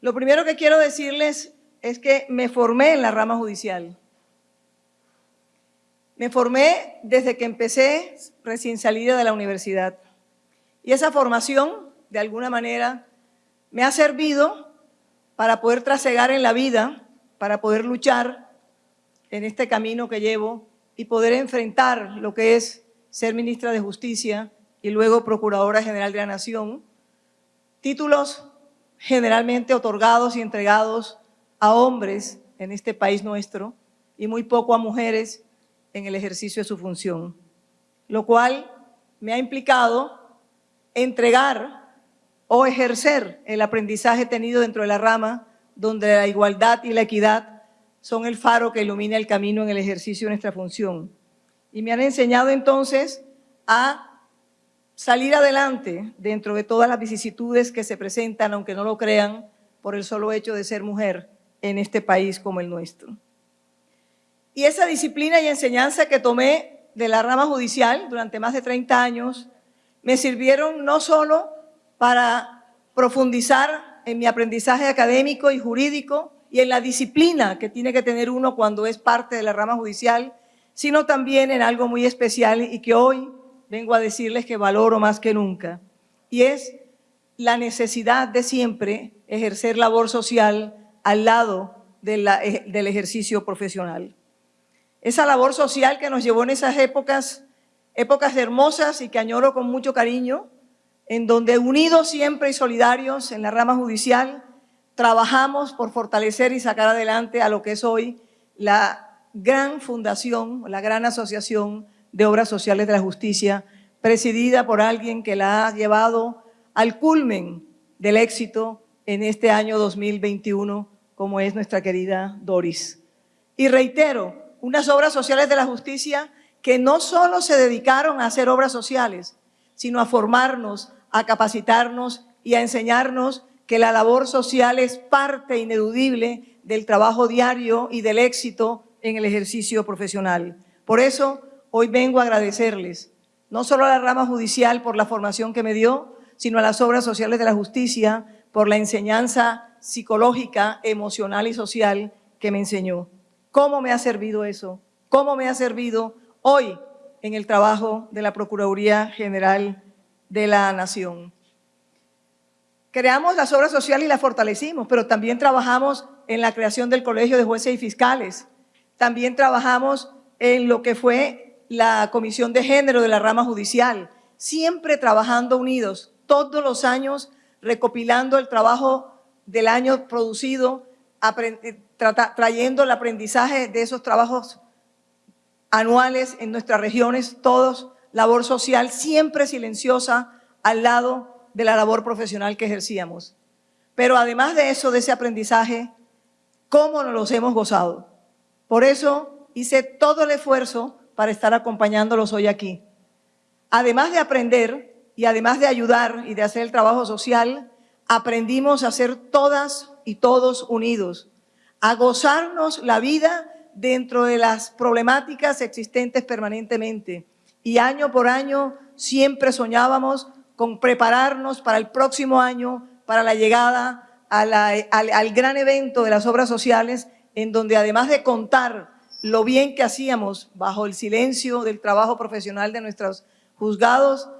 Lo primero que quiero decirles es que me formé en la rama judicial. Me formé desde que empecé recién salida de la universidad. Y esa formación, de alguna manera, me ha servido para poder trasegar en la vida, para poder luchar en este camino que llevo y poder enfrentar lo que es ser ministra de Justicia y luego Procuradora General de la Nación, títulos generalmente otorgados y entregados a hombres en este país nuestro y muy poco a mujeres en el ejercicio de su función, lo cual me ha implicado entregar o ejercer el aprendizaje tenido dentro de la rama donde la igualdad y la equidad son el faro que ilumina el camino en el ejercicio de nuestra función. Y me han enseñado entonces a salir adelante dentro de todas las vicisitudes que se presentan, aunque no lo crean, por el solo hecho de ser mujer en este país como el nuestro. Y esa disciplina y enseñanza que tomé de la rama judicial durante más de 30 años me sirvieron no solo para profundizar en mi aprendizaje académico y jurídico, y en la disciplina que tiene que tener uno cuando es parte de la rama judicial, sino también en algo muy especial y que hoy vengo a decirles que valoro más que nunca, y es la necesidad de siempre ejercer labor social al lado eh, del ejercicio profesional. Esa labor social que nos llevó en esas épocas, épocas hermosas y que añoro con mucho cariño, en donde unidos siempre y solidarios en la rama judicial, trabajamos por fortalecer y sacar adelante a lo que es hoy la gran fundación, la gran asociación de obras sociales de la justicia, presidida por alguien que la ha llevado al culmen del éxito en este año 2021, como es nuestra querida Doris. Y reitero, unas obras sociales de la justicia que no solo se dedicaron a hacer obras sociales, sino a formarnos, a capacitarnos y a enseñarnos que la labor social es parte ineludible del trabajo diario y del éxito en el ejercicio profesional. Por eso, hoy vengo a agradecerles, no solo a la rama judicial por la formación que me dio, sino a las obras sociales de la justicia por la enseñanza psicológica, emocional y social que me enseñó. ¿Cómo me ha servido eso? ¿Cómo me ha servido hoy en el trabajo de la Procuraduría General de la Nación? Creamos las obras sociales y las fortalecimos, pero también trabajamos en la creación del Colegio de Jueces y Fiscales. También trabajamos en lo que fue la Comisión de Género de la rama judicial, siempre trabajando unidos, todos los años recopilando el trabajo del año producido, eh, trayendo el aprendizaje de esos trabajos anuales en nuestras regiones, todos, labor social siempre silenciosa al lado de la labor profesional que ejercíamos. Pero además de eso, de ese aprendizaje, ¿cómo nos los hemos gozado? Por eso hice todo el esfuerzo para estar acompañándolos hoy aquí. Además de aprender y además de ayudar y de hacer el trabajo social, aprendimos a ser todas y todos unidos, a gozarnos la vida dentro de las problemáticas existentes permanentemente. Y año por año siempre soñábamos con prepararnos para el próximo año, para la llegada al, gran evento de las obras sociales, en donde además de contar lo bien que hacíamos bajo el silencio del trabajo profesional de nuestros juzgados,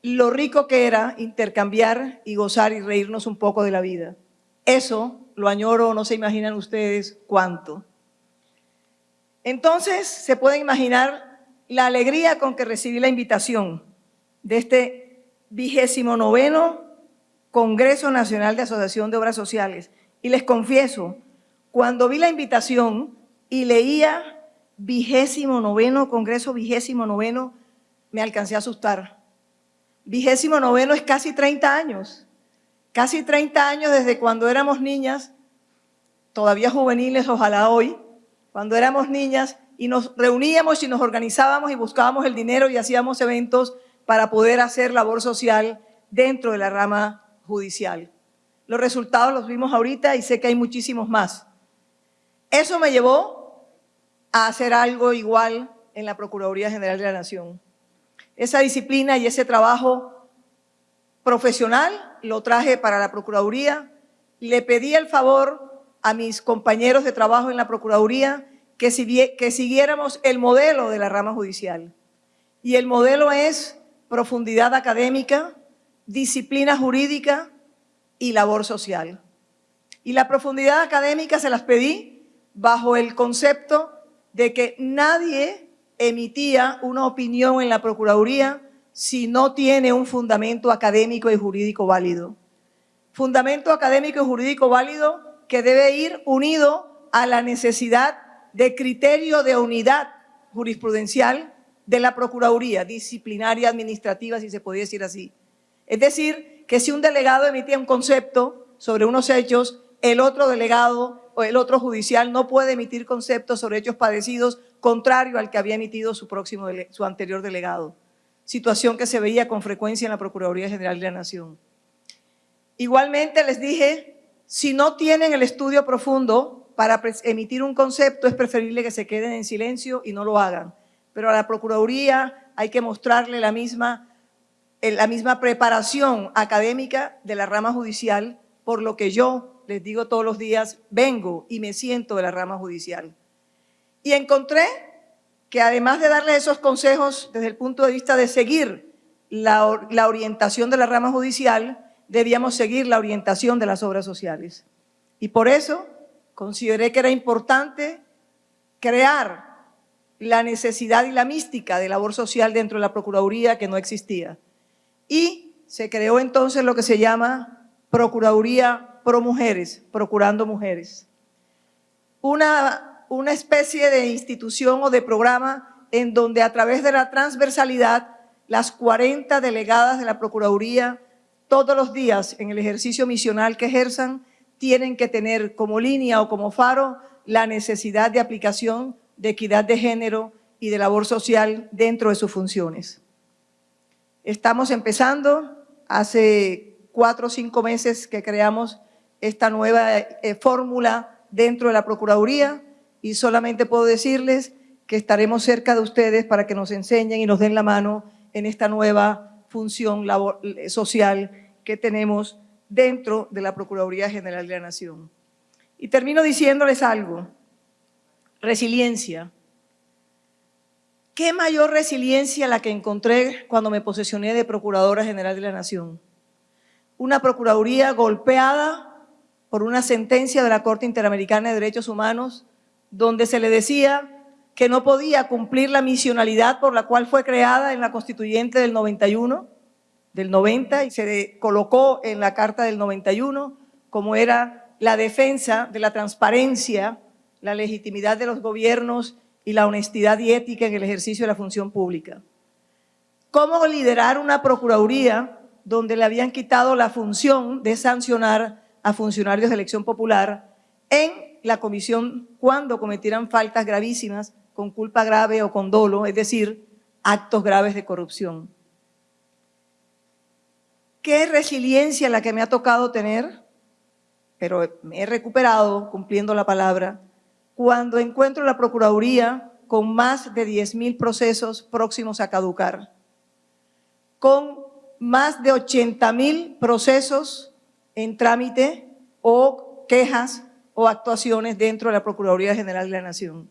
lo rico que era intercambiar y gozar y reírnos un poco de la vida. Eso lo añoro, no se imaginan ustedes cuánto. Entonces se puede imaginar la alegría con que recibí la invitación de este vigésimo noveno Congreso Nacional de Asociación de Obras Sociales. Y les confieso, cuando vi la invitación y leía vigésimo noveno, Congreso vigésimo noveno, me alcancé a asustar. Vigésimo noveno es casi 30 años. Casi 30 años desde cuando éramos niñas, todavía juveniles, ojalá hoy, cuando éramos niñas y nos reuníamos y nos organizábamos y buscábamos el dinero y hacíamos eventos para poder hacer labor social dentro de la rama judicial. Los resultados los vimos ahorita y sé que hay muchísimos más. Eso me llevó a hacer algo igual en la Procuraduría General de la Nación. Esa disciplina y ese trabajo profesional lo traje para la Procuraduría le pedí el favor a mis compañeros de trabajo en la Procuraduría que, siguiéramos el modelo de la rama judicial. Y el modelo es profundidad académica, disciplina jurídica y labor social. Y la profundidad académica se las pedí bajo el concepto de que nadie emitía una opinión en la Procuraduría si no tiene un fundamento académico y jurídico válido. Fundamento académico y jurídico válido que debe ir unido a la necesidad de criterio de unidad jurisprudencial de la Procuraduría, disciplinaria administrativa, si se podía decir así. Es decir, que si un delegado emitía un concepto sobre unos hechos, el otro delegado el otro judicial no puede emitir conceptos sobre hechos padecidos contrario al que había emitido su, próximo, su anterior delegado. Situación que se veía con frecuencia en la Procuraduría General de la Nación. Igualmente les dije, si no tienen el estudio profundo para emitir un concepto, es preferible que se queden en silencio y no lo hagan. Pero a la Procuraduría hay que mostrarle la misma, eh, la misma preparación académica de la rama judicial, por lo que yo les digo todos los días, vengo y me siento de la rama judicial. Y encontré que además de darles esos consejos desde el punto de vista de seguir la, orientación de la rama judicial, debíamos seguir la orientación de las obras sociales. Y por eso consideré que era importante crear la necesidad y la mística de labor social dentro de la Procuraduría que no existía. Y se creó entonces lo que se llama Procuraduría Pro Mujeres, Procurando Mujeres. Una, una especie de institución o de programa en donde a través de la transversalidad las 40 delegadas de la Procuraduría todos los días en el ejercicio misional que ejerzan tienen que tener como línea o como faro la necesidad de aplicación de equidad de género y de labor social dentro de sus funciones. Estamos empezando, hace cuatro o cinco meses que creamos esta nueva eh, fórmula dentro de la Procuraduría y solamente puedo decirles que estaremos cerca de ustedes para que nos enseñen y nos den la mano en esta nueva función eh, social que tenemos dentro de la Procuraduría General de la Nación. Y termino diciéndoles algo, resiliencia. ¿Qué mayor resiliencia la que encontré cuando me posesioné de Procuradora General de la Nación? Una Procuraduría golpeada por una sentencia de la Corte Interamericana de Derechos Humanos donde se le decía que no podía cumplir la misionalidad por la cual fue creada en la Constituyente del 91, del 90, y se colocó en la Carta del 91 como era la defensa de la transparencia, la legitimidad de los gobiernos y la honestidad y ética en el ejercicio de la función pública. ¿Cómo liderar una Procuraduría donde le habían quitado la función de sancionar a funcionarios de elección popular en la comisión cuando cometieran faltas gravísimas con culpa grave o con dolo, es decir, actos graves de corrupción. ¿Qué resiliencia la que me ha tocado tener? Pero me he recuperado cumpliendo la palabra cuando encuentro la Procuraduría con más de 10.000 procesos próximos a caducar, con más de 80.000 procesos en trámite o quejas o actuaciones dentro de la Procuraduría General de la Nación.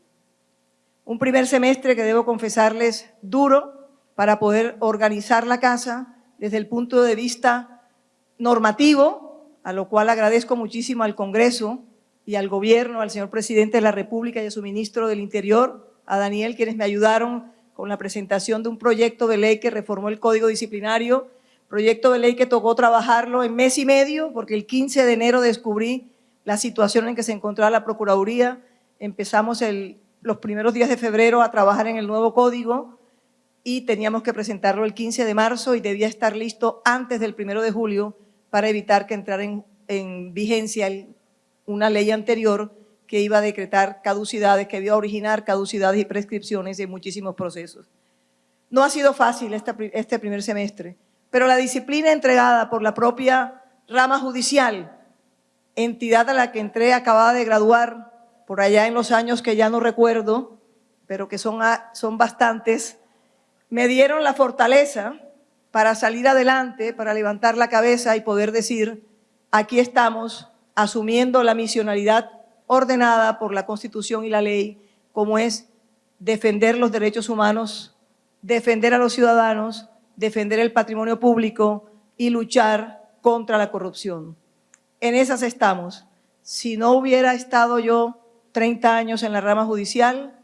Un primer semestre que debo confesarles duro para poder organizar la casa desde el punto de vista normativo, a lo cual agradezco muchísimo al Congreso y al Gobierno, al señor Presidente de la República y a su Ministro del Interior, a Daniel, quienes me ayudaron con la presentación de un proyecto de ley que reformó el Código Disciplinario, proyecto de ley que tocó trabajarlo en mes y medio, porque el 15 de enero descubrí la situación en que se encontraba la Procuraduría. Empezamos los primeros días de febrero a trabajar en el nuevo código y teníamos que presentarlo el 15 de marzo y debía estar listo antes del 1 de julio para evitar que entrara en, vigencia una ley anterior que iba a decretar caducidades, que iba a originar caducidades y prescripciones de muchísimos procesos. No ha sido fácil este primer semestre, pero la disciplina entregada por la propia rama judicial entidad a la que entré acababa de graduar por allá en los años que ya no recuerdo, pero que son, son bastantes, me dieron la fortaleza para salir adelante, para levantar la cabeza y poder decir, aquí estamos asumiendo la misionalidad ordenada por la Constitución y la ley, como es defender los derechos humanos, defender a los ciudadanos, defender el patrimonio público y luchar contra la corrupción. En esas estamos. Si no hubiera estado yo 30 años en la rama judicial,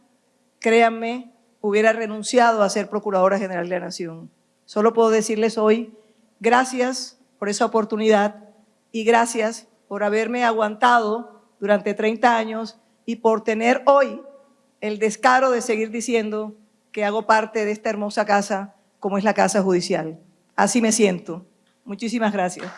créanme, hubiera renunciado a ser Procuradora General de la Nación. Solo puedo decirles hoy, gracias por esa oportunidad y gracias por haberme aguantado durante 30 años y por tener hoy el descaro de seguir diciendo que hago parte de esta hermosa casa como es la Casa Judicial. Así me siento. Muchísimas gracias.